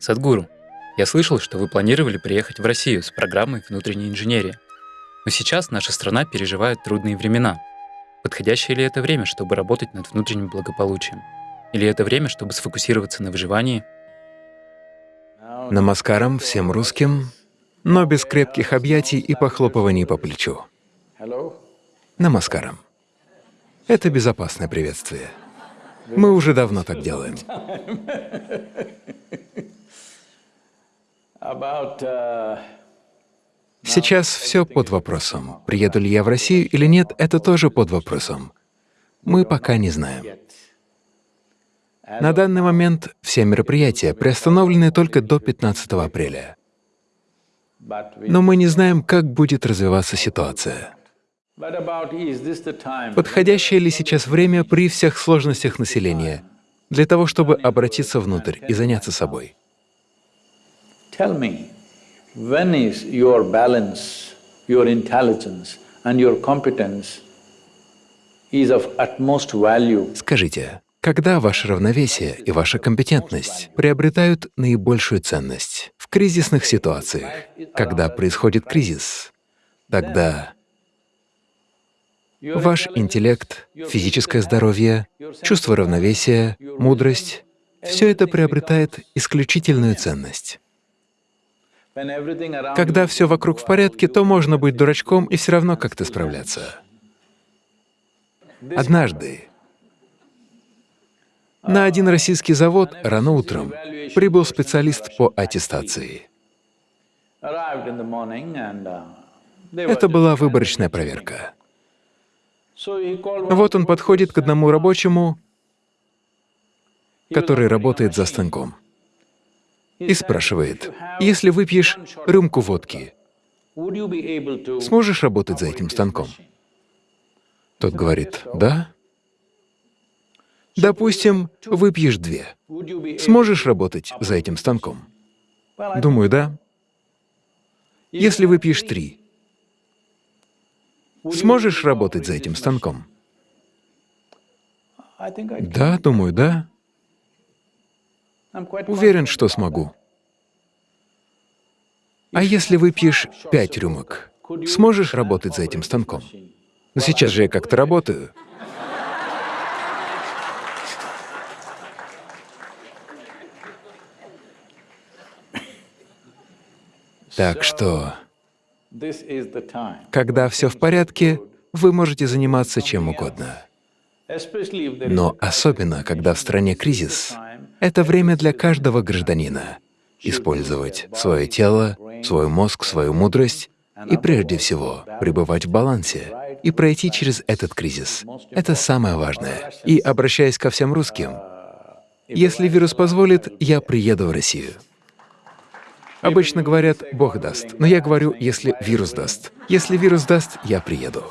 Садгуру, я слышал, что вы планировали приехать в Россию с программой внутренней инженерии. Но сейчас наша страна переживает трудные времена. Подходящее ли это время, чтобы работать над внутренним благополучием? Или это время, чтобы сфокусироваться на выживании? Намаскарам всем русским, но без крепких объятий и похлопываний по плечу. Намаскарам. Это безопасное приветствие. Мы уже давно так делаем. Сейчас все под вопросом. Приеду ли я в Россию или нет, это тоже под вопросом. Мы пока не знаем. На данный момент все мероприятия приостановлены только до 15 апреля. Но мы не знаем, как будет развиваться ситуация. Подходящее ли сейчас время при всех сложностях населения для того, чтобы обратиться внутрь и заняться собой? Tell me, when is your balance, your intelligence and your competence is of utmost value? Скажите, когда ваше равновесие и ваша компетентность приобретают наибольшую ценность? В кризисных ситуациях, когда происходит кризис, тогда Ваш интеллект, физическое здоровье, чувство равновесия, мудрость — все это приобретает исключительную ценность. Когда все вокруг в порядке, то можно быть дурачком и все равно как-то справляться. Однажды на один российский завод рано утром прибыл специалист по аттестации. Это была выборочная проверка. Вот он подходит к одному рабочему, который работает за станком, и спрашивает, если выпьешь рюмку водки, сможешь работать за этим станком? Тот говорит, да. Допустим, выпьешь две. Сможешь работать за этим станком? Думаю, да. Если выпьешь три, Сможешь работать за этим станком? Да, думаю, да. Уверен, что смогу. А если выпьешь пять рюмок, сможешь работать за этим станком? Но сейчас же я как-то работаю. Так что когда все в порядке, вы можете заниматься чем угодно. Но особенно, когда в стране кризис, это время для каждого гражданина использовать свое тело, свой мозг, свою мудрость и прежде всего пребывать в балансе и пройти через этот кризис. Это самое важное. И обращаясь ко всем русским, если вирус позволит, я приеду в Россию. Обычно говорят «Бог даст», но я говорю «если вирус даст». Если вирус даст, я приеду.